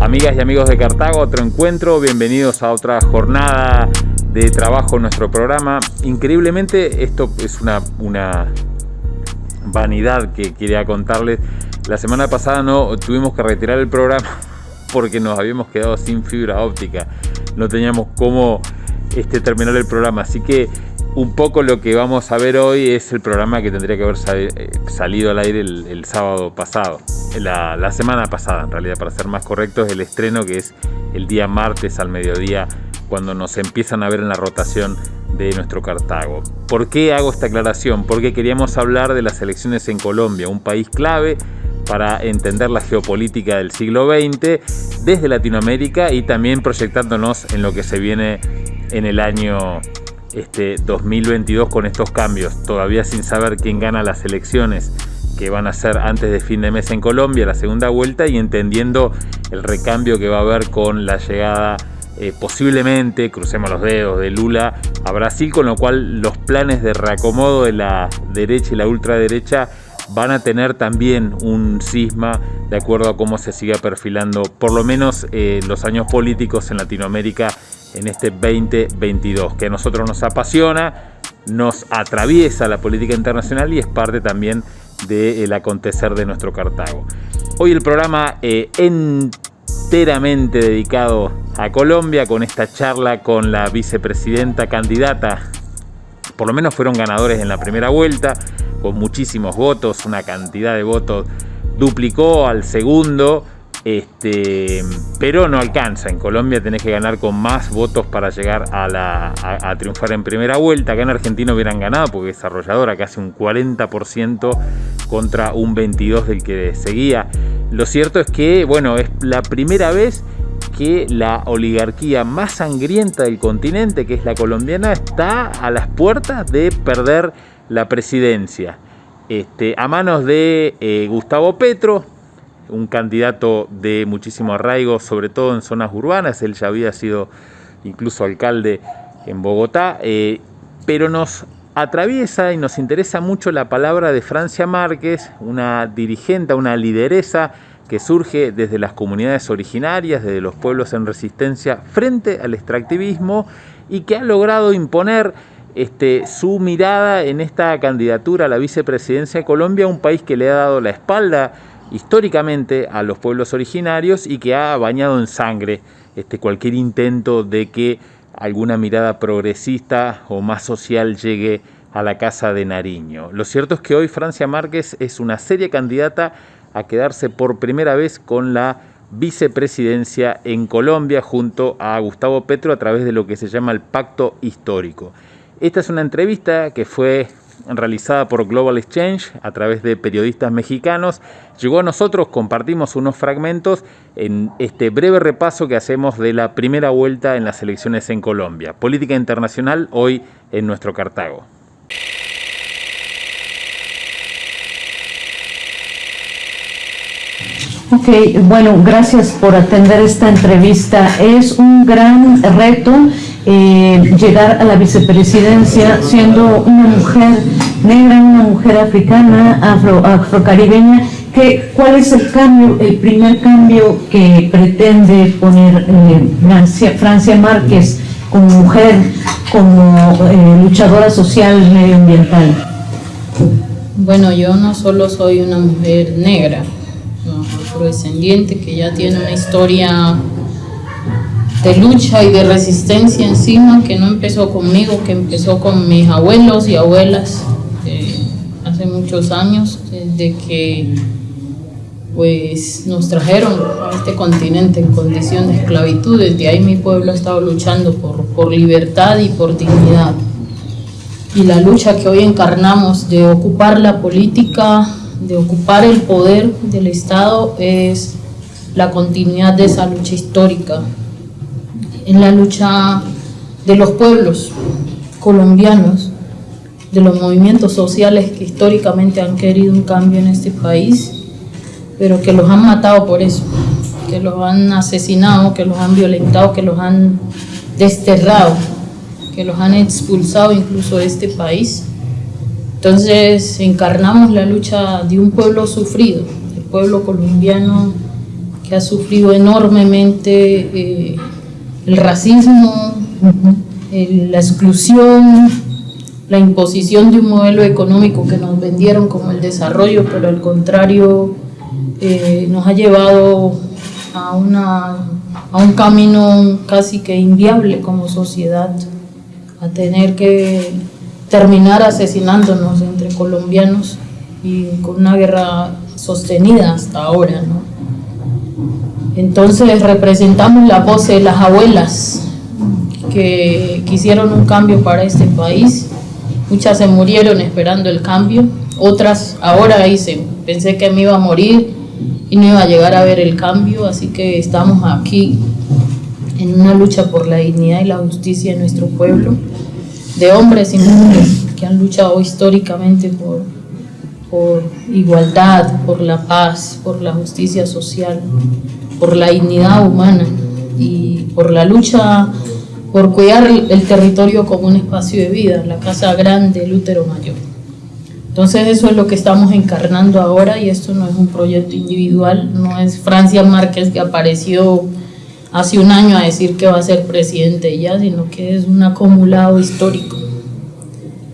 Amigas y amigos de Cartago, otro encuentro, bienvenidos a otra jornada de trabajo en nuestro programa. Increíblemente, esto es una, una vanidad que quería contarles. La semana pasada no tuvimos que retirar el programa porque nos habíamos quedado sin fibra óptica. No teníamos cómo este, terminar el programa. Así que un poco lo que vamos a ver hoy es el programa que tendría que haber eh, salido al aire el, sábado pasado, la, semana pasada en realidad, para ser más correctos, el estreno que es el día martes al mediodía, cuando nos empiezan a ver en la rotación de nuestro Cartago. ¿Por qué hago esta aclaración? Porque queríamos hablar de las elecciones en Colombia, un país clave para entender la geopolítica del siglo XX desde Latinoamérica y también proyectándonos en lo que se viene en el año este 2022 con estos cambios, todavía sin saber quién gana las elecciones que van a ser antes de fin de mes en Colombia, la segunda vuelta, y entendiendo el recambio que va a haber con la llegada eh, posiblemente, crucemos los dedos, de Lula a Brasil, con lo cual los planes de reacomodo de la derecha y la ultraderecha van a tener también un cisma de acuerdo a cómo se siga perfilando por lo menos eh, los años políticos en Latinoamérica en este 2022, que a nosotros nos apasiona, nos atraviesa la política internacional y es parte también del acontecer de nuestro Cartago. Hoy el programa eh, enteramente dedicado a Colombia con esta charla con la vicepresidenta candidata, por lo menos fueron ganadores en la primera vuelta, con muchísimos votos, una cantidad de votos duplicó al segundo, este, pero no alcanza. En Colombia tenés que ganar con más votos para llegar a, triunfar en primera vuelta. Acá en Argentina hubieran ganado porque desarrolladora casi un 40% contra un 22% del que seguía. Lo cierto es que, bueno, es la primera vez que la oligarquía más sangrienta del continente, que es la colombiana, está a las puertas de perder la presidencia. Este, a manos de eh, Gustavo Petro, un candidato de muchísimo arraigo, sobre todo en zonas urbanas, él ya había sido incluso alcalde en Bogotá, eh, pero nos atraviesa y nos interesa mucho la palabra de Francia Márquez, una dirigente, una lideresa que surge desde las comunidades originarias, desde los pueblos en resistencia frente al extractivismo y que ha logrado imponer este, su mirada en esta candidatura a la vicepresidencia de Colombia, un país que le ha dado la espalda históricamente a los pueblos originarios y que ha bañado en sangre este, cualquier intento de que alguna mirada progresista o más social llegue a la Casa de Nariño. Lo cierto es que hoy Francia Márquez es una seria candidata a quedarse por primera vez con la vicepresidencia en Colombia junto a Gustavo Petro a través de lo que se llama el Pacto Histórico. Esta es una entrevista que fue realizada por Global Exchange a través de periodistas mexicanos. Llegó a nosotros, compartimos unos fragmentos en este breve repaso que hacemos de la primera vuelta en las elecciones en Colombia. Política internacional hoy en nuestro Cartago. Ok, bueno, gracias por atender esta entrevista. Es un gran reto eh, llegar a la vicepresidencia siendo una mujer negra, una mujer africana, afro, afrocaribeña. ¿Qué, ¿Cuál es el cambio, el primer cambio que pretende poner eh, Francia, Márquez como mujer, como eh, luchadora social medioambiental? Bueno, yo no solo soy una mujer negra, afrodescendiente que ya tiene una historia de lucha y de resistencia encima que no empezó conmigo, que empezó con mis abuelos y abuelas hace muchos años, desde que pues nos trajeron a este continente en condición de esclavitud, desde ahí mi pueblo ha estado luchando por, por libertad y por dignidad. Y la lucha que hoy encarnamos de ocupar la política, de ocupar el poder del Estado es la continuidad de esa lucha histórica en la lucha de los pueblos colombianos, de los movimientos sociales que históricamente han querido un cambio en este país, pero que los han matado por eso, que los han asesinado, que los han violentado, que los han desterrado, que los han expulsado incluso de este país. Entonces encarnamos la lucha de un pueblo sufrido, el pueblo colombiano que ha sufrido enormemente eh, el racismo, la exclusión, la imposición de un modelo económico que nos vendieron como el desarrollo, pero al contrario eh, nos ha llevado a, una, a un camino casi que inviable como sociedad, a tener que terminar asesinándonos entre colombianos y con una guerra sostenida hasta ahora. ¿no? Entonces representamos la voz de las abuelas que quisieron un cambio para este país. Muchas se murieron esperando el cambio, otras ahora dicen, pensé que me iba a morir y no iba a llegar a ver el cambio, así que estamos aquí en una lucha por la dignidad y la justicia de nuestro pueblo, de hombres y mujeres que han luchado históricamente por, por igualdad, por la paz, por la justicia social, por la dignidad humana y por la lucha por cuidar el territorio como un espacio de vida, la Casa Grande, el útero mayor. Entonces eso es lo que estamos encarnando ahora y esto no es un proyecto individual, no es Francia Márquez que apareció hace un año a decir que va a ser presidente ya, sino que es un acumulado histórico.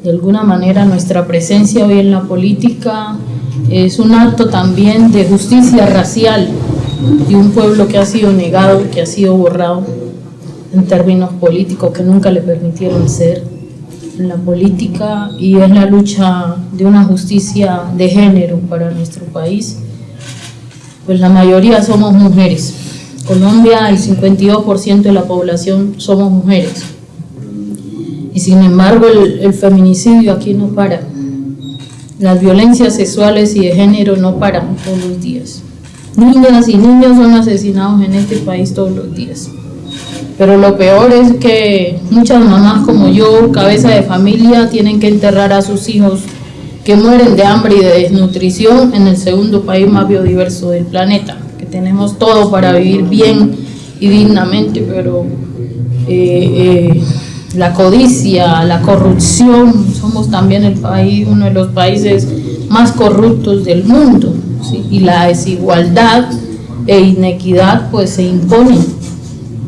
De alguna manera nuestra presencia hoy en la política es un acto también de justicia racial de un pueblo que ha sido negado, que ha sido borrado en términos políticos que nunca le permitieron ser en la política y es la lucha de una justicia de género para nuestro país. Pues la mayoría somos mujeres. Colombia, el 52% de la población somos mujeres. Y sin embargo el, el feminicidio aquí no para. Las violencias sexuales y de género no paran todos los días. Niñas y niños son asesinados en este país todos los días. Pero lo peor es que muchas mamás como yo, cabeza de familia, tienen que enterrar a sus hijos que mueren de hambre y de desnutrición en el segundo país más biodiverso del planeta, que tenemos todo para vivir bien y dignamente, pero eh, eh, la codicia, la corrupción, somos también el país, uno de los países más corruptos del mundo, y la desigualdad e inequidad pues se imponen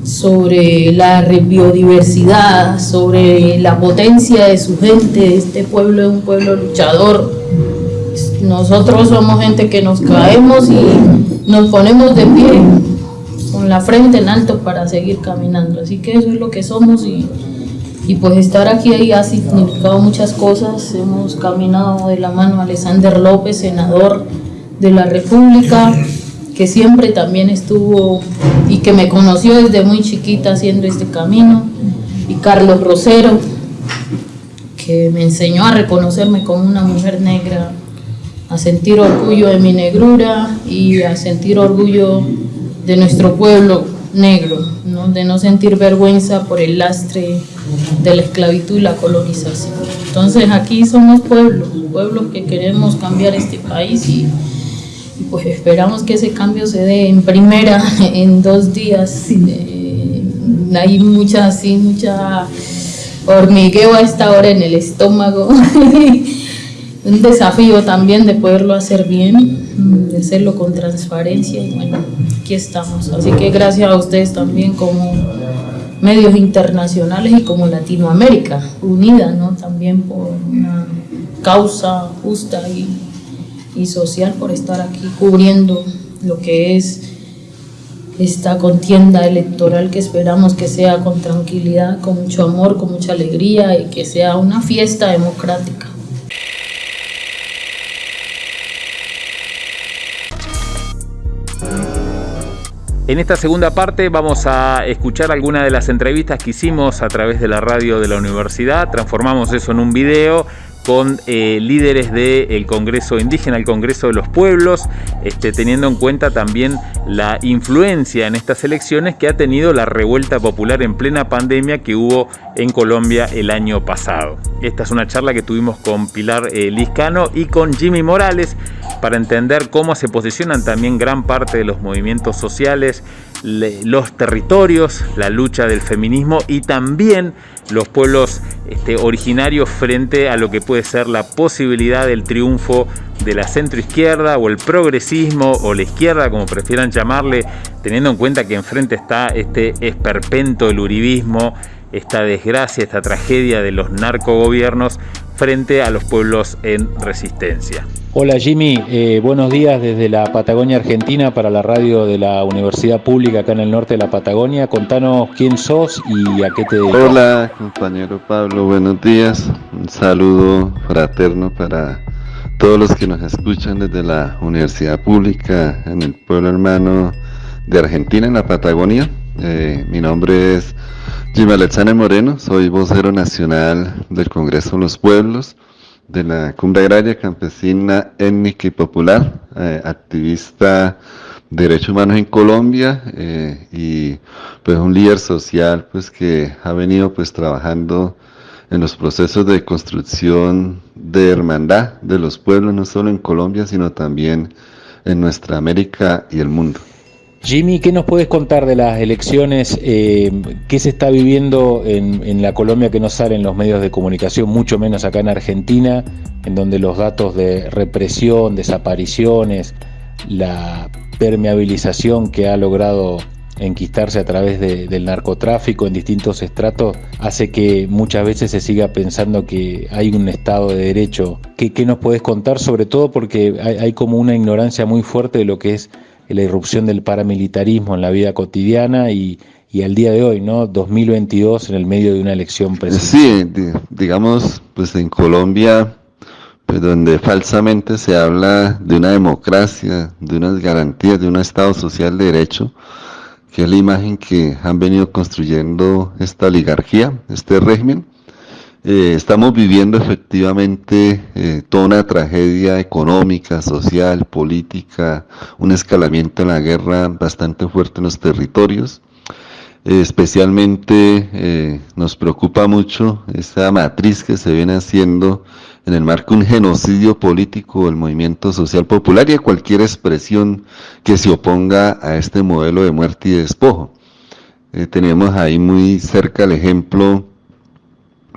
sobre la biodiversidad, sobre la potencia de su gente. Este pueblo es un pueblo luchador. Nosotros somos gente que nos caemos y nos ponemos de pie con la frente en alto para seguir caminando. Así que eso es lo que somos y, y pues estar aquí ahí ha significado muchas cosas. Hemos caminado de la mano Alexander López, senador de la República que siempre también estuvo y que me conoció desde muy chiquita haciendo este camino, y Carlos Rosero, que me enseñó a reconocerme como una mujer negra, a sentir orgullo de mi negrura y a sentir orgullo de nuestro pueblo negro, de no sentir vergüenza por el lastre de la esclavitud y la colonización. Entonces aquí somos pueblos, pueblos que queremos cambiar este país y pues esperamos que ese cambio se dé en primera, en dos días. Eh, hay mucha, así, mucha hormigueo a esta hora en el estómago. Un desafío también de poderlo hacer bien, de hacerlo con transparencia y bueno, aquí estamos. Así que gracias a ustedes también como medios internacionales y como Latinoamérica unida, ¿no? También por una causa justa y y social por estar aquí cubriendo lo que es esta contienda electoral que esperamos que sea con tranquilidad, con mucho amor, con mucha alegría y que sea una fiesta democrática. En esta segunda parte vamos a escuchar algunas de las entrevistas que hicimos a través de la radio de la universidad, transformamos eso en un video con eh, líderes del Congreso Indígena, el Congreso de los Pueblos, este, teniendo en cuenta también la influencia en estas elecciones que ha tenido la revuelta popular en plena pandemia que hubo en Colombia el año pasado. Esta es una charla que tuvimos con Pilar eh, Liscano y con Jimmy Morales para entender cómo se posicionan también gran parte de los movimientos sociales, los territorios, la lucha del feminismo y también los pueblos este, originarios frente a lo que puede ser la posibilidad del triunfo de la centroizquierda o el progresismo o la izquierda, como prefieran llamarle, teniendo en cuenta que enfrente está este esperpento del uribismo, esta desgracia, esta tragedia de los narcogobiernos frente a los pueblos en resistencia. Hola Jimmy, eh, buenos días desde la Patagonia Argentina para la radio de la Universidad Pública acá en el norte de la Patagonia. Contanos quién sos y a qué te dedicas. Hola compañero Pablo, buenos días. Un saludo fraterno para todos los que nos escuchan desde la Universidad Pública en el pueblo hermano de Argentina, en la Patagonia. Eh, mi nombre es Jimmy Alexander Moreno, soy vocero nacional del Congreso de los Pueblos de la Cumbre Agraria Campesina Étnica y Popular, eh, activista de derechos humanos en Colombia eh, y pues un líder social pues que ha venido pues trabajando en los procesos de construcción de hermandad de los pueblos no solo en Colombia sino también en nuestra América y el mundo. Jimmy, ¿qué nos puedes contar de las elecciones? Eh, ¿Qué se está viviendo en, la Colombia que no sale en los medios de comunicación, mucho menos acá en Argentina, en donde los datos de represión, desapariciones, la permeabilización que ha logrado enquistarse a través del narcotráfico en distintos estratos hace que muchas veces se siga pensando que hay un Estado de Derecho. ¿Qué, nos puedes contar? Sobre todo porque hay como una ignorancia muy fuerte de lo que es la irrupción del paramilitarismo en la vida cotidiana y, y al día de hoy, ¿no? 2022 en el medio de una elección presidencial. Sí, digamos, pues en Colombia, pues donde falsamente se habla de una democracia, de unas garantías, de un Estado social de derecho, que es la imagen que han venido construyendo esta oligarquía, este régimen, eh, estamos viviendo efectivamente eh, toda una tragedia económica, social, política, un escalamiento en la guerra bastante fuerte en los territorios. Eh, especialmente nos preocupa mucho esa matriz que se viene haciendo en el marco de un genocidio político del movimiento social popular y de cualquier expresión que se oponga a este modelo de muerte y despojo. tenemos ahí muy cerca el ejemplo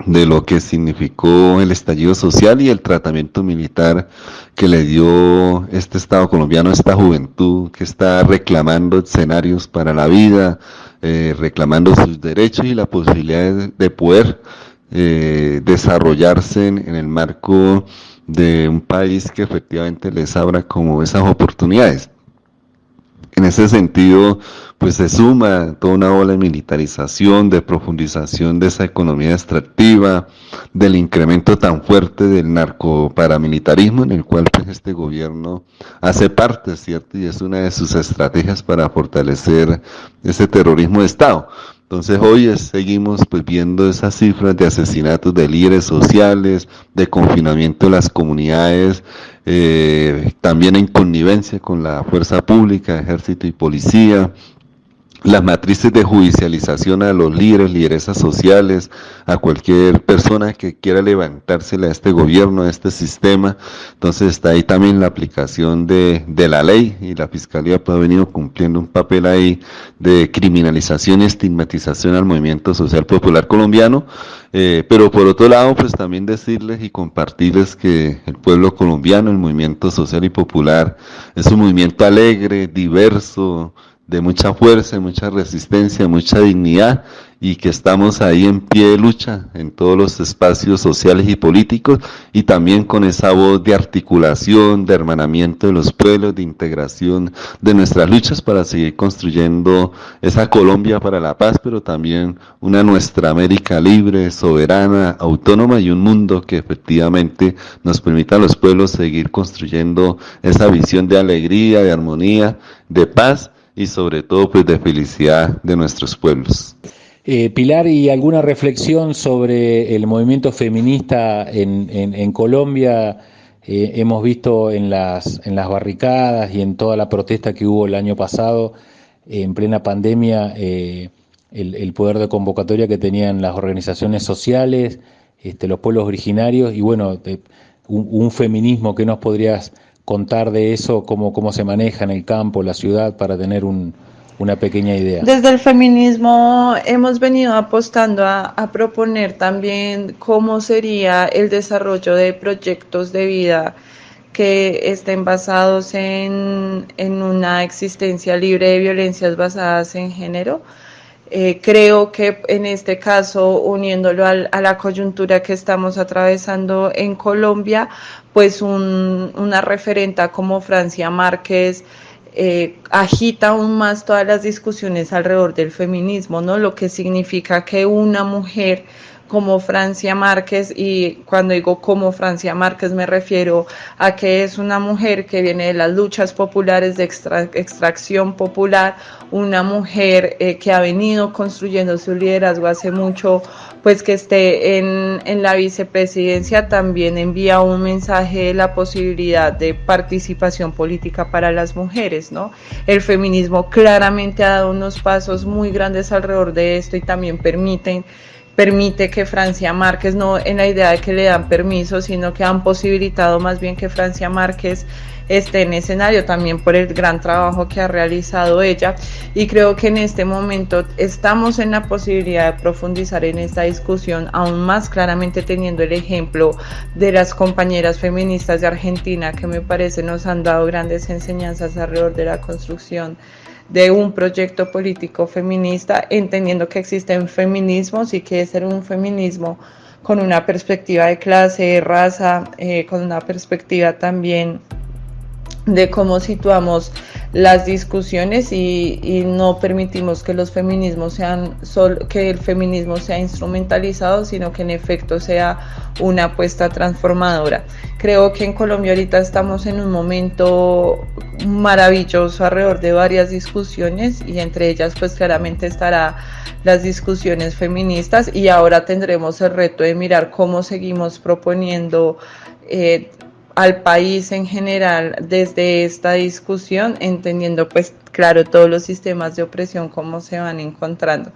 de lo que significó el estallido social y el tratamiento militar que le dio este Estado colombiano esta juventud que está reclamando escenarios para la vida, eh, reclamando sus derechos y la posibilidad de, poder eh, desarrollarse en, el marco de un país que efectivamente les abra como esas oportunidades. En ese sentido, pues se suma toda una ola de militarización, de profundización de esa economía extractiva, del incremento tan fuerte del narcoparamilitarismo en el cual pues, este gobierno hace parte, ¿cierto? Y es una de sus estrategias para fortalecer ese terrorismo de Estado. Entonces hoy seguimos pues viendo esas cifras de asesinatos de líderes sociales, de confinamiento de las comunidades, eh, también en connivencia con la fuerza pública, ejército y policía, las matrices de judicialización a los líderes, lideresas sociales, a cualquier persona que quiera levantársele a este gobierno, a este sistema. Entonces está ahí también la aplicación de, de la ley y la Fiscalía pues, ha venido cumpliendo un papel ahí de criminalización y estigmatización al movimiento social popular colombiano. Eh, pero por otro lado, pues también decirles y compartirles que el pueblo colombiano, el movimiento social y popular, es un movimiento alegre, diverso, de mucha fuerza, mucha resistencia, mucha dignidad y que estamos ahí en pie de lucha en todos los espacios sociales y políticos y también con esa voz de articulación, de hermanamiento de los pueblos, de integración de nuestras luchas para seguir construyendo esa Colombia para la paz, pero también una nuestra América libre, soberana, autónoma y un mundo que efectivamente nos permita a los pueblos seguir construyendo esa visión de alegría, de armonía, de paz y sobre todo pues de felicidad de nuestros pueblos. Eh, Pilar, ¿y alguna reflexión sobre el movimiento feminista en, Colombia? Eh, hemos visto en las, en las barricadas y en toda la protesta que hubo el año pasado, en plena pandemia, eh, el, poder de convocatoria que tenían las organizaciones sociales, este, los pueblos originarios y bueno, un, un feminismo que nos podrías contar de eso, cómo, cómo se maneja en el campo, la ciudad, para tener una pequeña idea. Desde el feminismo hemos venido apostando a, proponer también cómo sería el desarrollo de proyectos de vida que estén basados en, en una existencia libre de violencias basadas en género. Eh, creo que en este caso, uniéndolo al, a la coyuntura que estamos atravesando en Colombia, pues un, una referenta como Francia Márquez eh, agita aún más todas las discusiones alrededor del feminismo, ¿no? Lo que significa que una mujer como Francia Márquez y cuando digo como Francia Márquez me refiero a que es una mujer que viene de las luchas populares de extracción popular, una mujer eh, que ha venido construyendo su liderazgo hace mucho, pues que esté en, en la vicepresidencia también envía un mensaje de la posibilidad de participación política para las mujeres, ¿no? El feminismo claramente ha dado unos pasos muy grandes alrededor de esto y también permiten permite que Francia Márquez, no en la idea de que le dan permiso, sino que han posibilitado más bien que Francia Márquez esté en escenario también por el gran trabajo que ha realizado ella. Y creo que en este momento estamos en la posibilidad de profundizar en esta discusión aún más claramente teniendo el ejemplo de las compañeras feministas de Argentina que me parece nos han dado grandes enseñanzas alrededor de la construcción de un proyecto político feminista, entendiendo que existen feminismos y que es un feminismo con una perspectiva de clase, raza, eh, con una perspectiva también de cómo situamos las discusiones y, y, no permitimos que los feminismos sean sol, que el feminismo sea instrumentalizado, sino que en efecto sea una apuesta transformadora. Creo que en Colombia ahorita estamos en un momento maravilloso alrededor de varias discusiones y entre ellas pues claramente estará las discusiones feministas y ahora tendremos el reto de mirar cómo seguimos proponiendo eh, al país en general desde esta discusión, entendiendo pues claro todos los sistemas de opresión, cómo se van encontrando.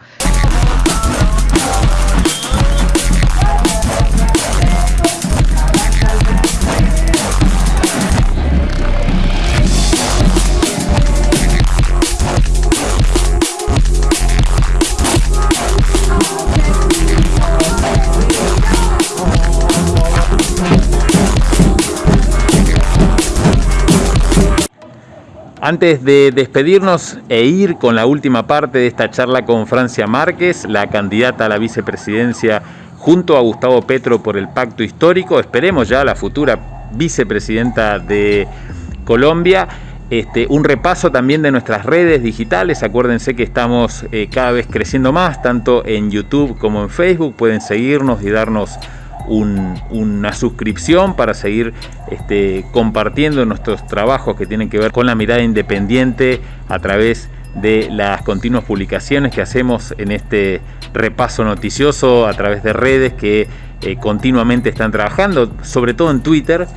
Antes de despedirnos e ir con la última parte de esta charla con Francia Márquez, la candidata a la vicepresidencia junto a Gustavo Petro por el pacto histórico, esperemos ya la futura vicepresidenta de Colombia. Este, un repaso también de nuestras redes digitales. Acuérdense que estamos eh, cada vez creciendo más, tanto en YouTube como en Facebook. Pueden seguirnos y darnos una suscripción para seguir este, compartiendo nuestros trabajos que tienen que ver con la mirada independiente a través de las continuas publicaciones que hacemos en este repaso noticioso a través de redes que eh, continuamente están trabajando, sobre todo en Twitter,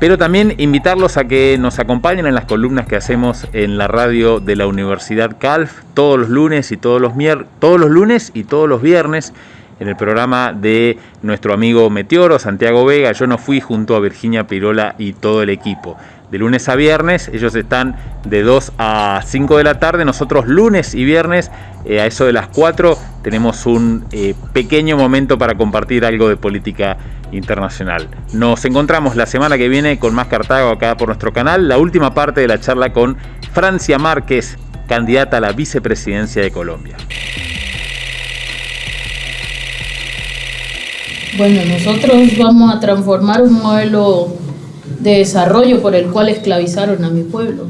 pero también invitarlos a que nos acompañen en las columnas que hacemos en la radio de la Universidad Calf todos los lunes y todos los todos los lunes y todos los viernes en el programa de nuestro amigo Meteoro, Santiago Vega. Yo no fui junto a Virginia Pirola y todo el equipo. De lunes a viernes, ellos están de 2 a 5 de la tarde. Nosotros lunes y viernes, eh, a eso de las 4, tenemos un eh, pequeño momento para compartir algo de política internacional. Nos encontramos la semana que viene con más Cartago acá por nuestro canal. La última parte de la charla con Francia Márquez, candidata a la vicepresidencia de Colombia. Bueno, nosotros vamos a transformar un modelo de desarrollo por el cual esclavizaron a mi pueblo.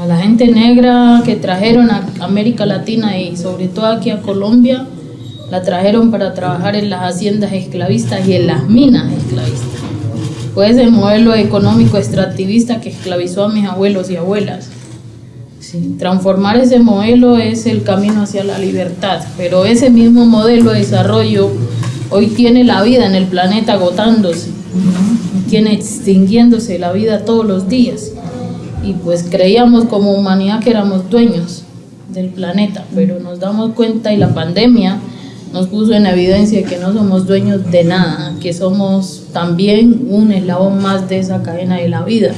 A la gente negra que trajeron a América Latina y sobre todo aquí a Colombia, la trajeron para trabajar en las haciendas esclavistas y en las minas esclavistas. Fue ese modelo económico extractivista que esclavizó a mis abuelos y abuelas. transformar ese modelo es el camino hacia la libertad, pero ese mismo modelo de desarrollo Hoy tiene la vida en el planeta agotándose, tiene extinguiéndose la vida todos los días. Y pues creíamos como humanidad que éramos dueños del planeta, pero nos damos cuenta y la pandemia nos puso en evidencia que no somos dueños de nada, que somos también un eslabón más de esa cadena de la vida.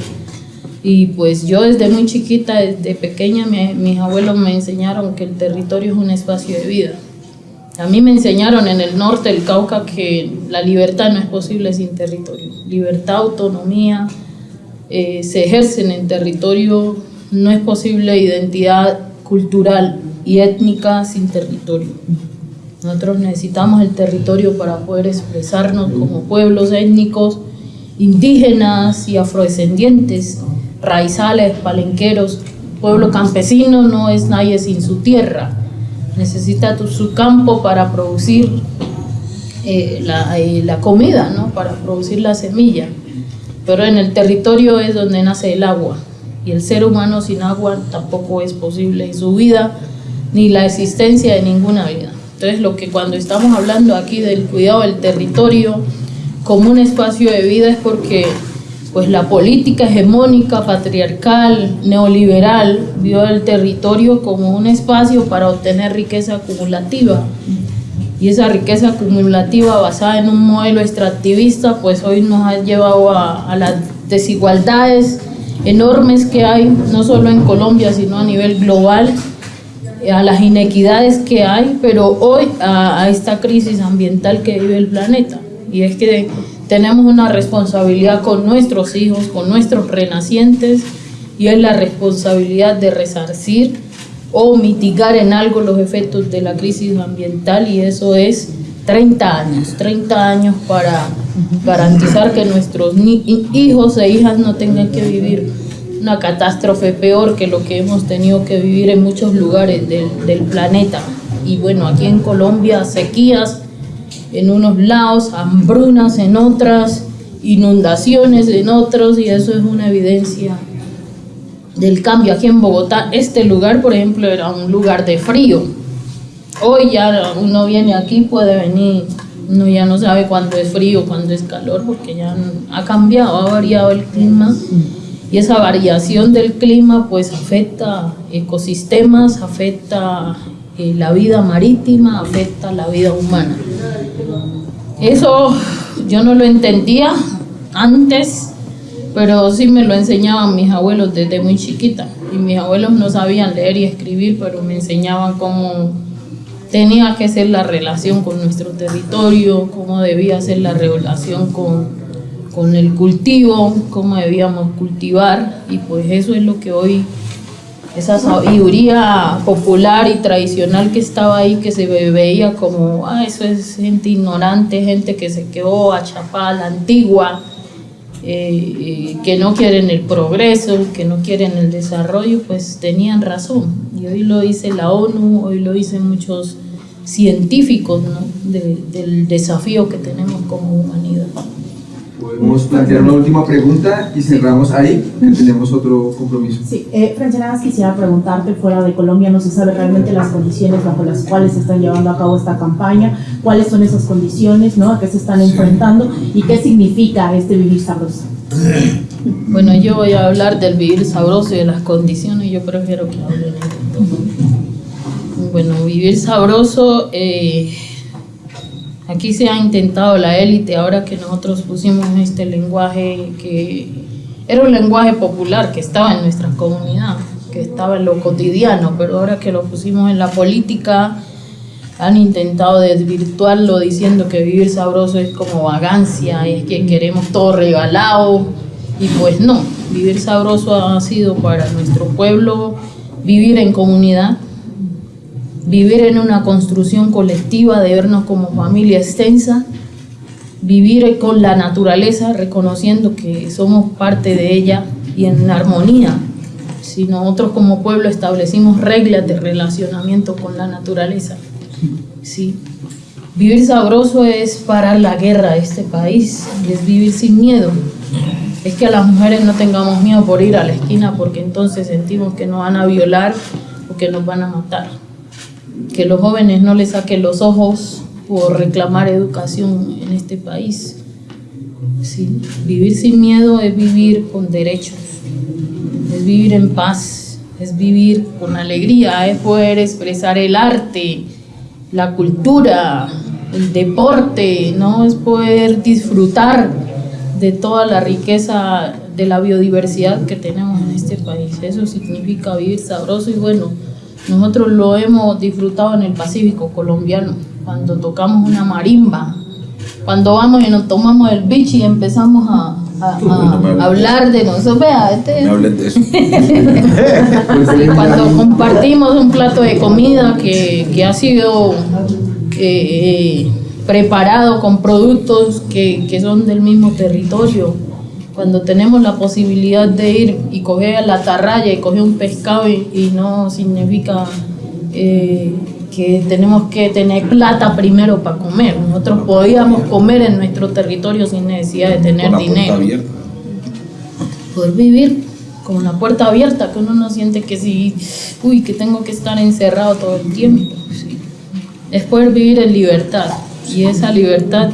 Y pues yo desde muy chiquita, desde pequeña, mis abuelos me enseñaron que el territorio es un espacio de vida A mí me enseñaron en el norte del Cauca que la libertad no es posible sin territorio. Libertad, autonomía, eh, se ejercen en territorio, no es posible identidad cultural y étnica sin territorio. Nosotros necesitamos el territorio para poder expresarnos como pueblos étnicos, indígenas y afrodescendientes, raizales, palenqueros. Pueblo campesino no es nadie sin su tierra. Necesita su campo para producir eh, la, eh, la, comida, ¿no? para producir la semilla. Pero en el territorio es donde nace el agua. Y el ser humano sin agua tampoco es posible y su vida ni la existencia de ninguna vida. Entonces lo que cuando estamos hablando aquí del cuidado del territorio como un espacio de vida es porque pues la política hegemónica, patriarcal, neoliberal vio el territorio como un espacio para obtener riqueza acumulativa. Y esa riqueza acumulativa basada en un modelo extractivista, pues hoy nos ha llevado a, a las desigualdades enormes que hay, no solo en Colombia, sino a nivel global, a las inequidades que hay, pero hoy a, esta crisis ambiental que vive el planeta. Y es que tenemos una responsabilidad con nuestros hijos, con nuestros renacientes, y es la responsabilidad de resarcir o mitigar en algo los efectos de la crisis ambiental, y eso es 30 años, 30 años para garantizar que nuestros hijos e hijas no tengan que vivir una catástrofe peor que lo que hemos tenido que vivir en muchos lugares del, del planeta. Y bueno, aquí en Colombia sequías en unos lados, hambrunas en otras, inundaciones en otros, y eso es una evidencia del cambio. Aquí en Bogotá, este lugar, por ejemplo, era un lugar de frío. Hoy ya uno viene aquí, puede venir, uno ya no sabe cuándo es frío, cuándo es calor, porque ya ha cambiado, ha variado el clima y esa variación del clima pues afecta ecosistemas, afecta eh, la vida marítima, afecta la vida humana. Eso yo no lo entendía antes, pero sí me lo enseñaban mis abuelos desde muy chiquita. Y mis abuelos no sabían leer y escribir, pero me enseñaban cómo tenía que ser la relación con nuestro territorio, cómo debía ser la relación con con el cultivo, cómo debíamos cultivar y pues eso es lo que hoy, esa sabiduría popular y tradicional que estaba ahí, que se veía como, ah, eso es gente ignorante, gente que se quedó achapada la antigua, eh, eh, que no quieren el progreso, que no quieren el desarrollo, pues tenían razón. Y hoy lo dice la ONU, hoy lo dicen muchos científicos ¿no? del desafío que tenemos como humanidad. Podemos plantear una última pregunta y cerramos ahí, que tenemos otro compromiso. Sí, eh, quisiera preguntarte, fuera de Colombia no se sabe realmente las condiciones bajo las cuales se están llevando a cabo esta campaña, cuáles son esas condiciones, ¿no? a qué se están enfrentando y qué significa este vivir sabroso. Bueno, yo voy a hablar del vivir sabroso y de las condiciones, yo prefiero que hablen. Bueno, vivir sabroso... Eh, Aquí se ha intentado la élite, ahora que nosotros pusimos este lenguaje que era un lenguaje popular que estaba en nuestra comunidad, que estaba en lo cotidiano, pero ahora que lo pusimos en la política, han intentado desvirtuarlo diciendo que vivir sabroso es como vagancia, es que queremos todo regalado, y pues no, vivir sabroso ha sido para nuestro pueblo vivir en comunidad, vivir en una construcción colectiva, de vernos como familia extensa, vivir con la naturaleza, reconociendo que somos parte de ella y en armonía. Si nosotros como pueblo establecimos reglas de relacionamiento con la naturaleza, ¿sí? Vivir sabroso es parar la guerra de este país, es vivir sin miedo. Es que a las mujeres no tengamos miedo por ir a la esquina porque entonces sentimos que nos van a violar o que nos van a matar que los jóvenes no les saquen los ojos por reclamar educación en este país. Vivir sin miedo es vivir con derechos, es vivir en paz, es vivir con alegría, es poder expresar el arte, la cultura, el deporte, ¿no? es poder disfrutar de toda la riqueza de la biodiversidad que tenemos en este país. Eso significa vivir sabroso y bueno, Nosotros lo hemos disfrutado en el Pacífico colombiano, cuando tocamos una marimba, cuando vamos y nos tomamos el bichi y empezamos a, a- a hablar de nosotros. Vea, este, de eso. cuando compartimos un plato de comida que, que ha sido eh, eh, preparado con productos que, que son del mismo territorio, cuando tenemos la posibilidad de ir y coger la atarraya y coger un pescado y, y no significa eh, que tenemos que tener plata primero para comer. Nosotros podíamos comer en nuestro territorio sin necesidad de tener Con la puerta dinero abierta. poder vivir con la puerta abierta, que uno no siente que si, uy, que tengo que estar encerrado todo el tiempo. sí. Es poder vivir en libertad. Y esa libertad,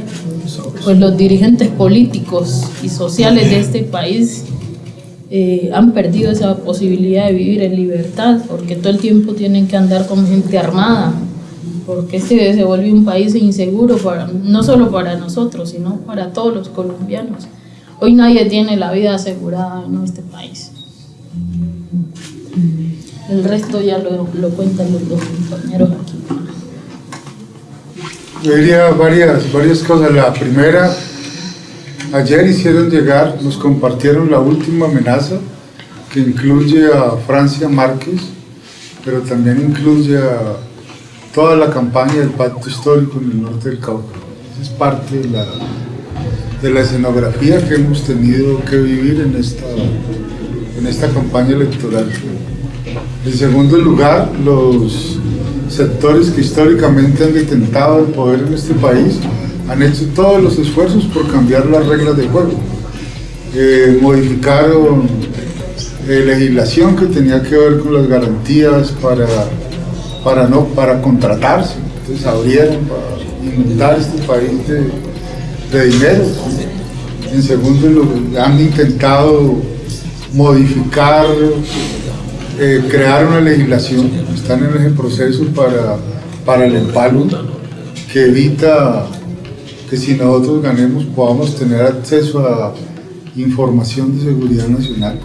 pues los dirigentes políticos y sociales de este país eh, han perdido esa posibilidad de vivir en libertad, porque todo el tiempo tienen que andar con gente armada, porque este se vuelve un país inseguro, para, no solo para nosotros, sino para todos los colombianos. Hoy nadie tiene la vida asegurada en este país. El resto ya lo, lo cuentan los dos compañeros aquí. Yo diría varias, varias cosas. La primera, ayer hicieron llegar, nos compartieron la última amenaza que incluye a Francia Márquez, pero también incluye a toda la campaña del pacto histórico en el norte del Cauca. Es parte de la, de la escenografía que hemos tenido que vivir en esta, en esta campaña electoral. En segundo lugar, los sectores que históricamente han detentado el poder en este país han hecho todos los esfuerzos por cambiar las reglas de juego. Eh, modificaron eh, legislación que tenía que ver con las garantías para, para, no, para contratarse. Entonces abrieron para inundar este país de, de dinero. En segundo lugar, han intentado modificar eh, crear una legislación, están en ese proceso para, para el empalo, que evita que si nosotros ganemos podamos tener acceso a información de seguridad nacional.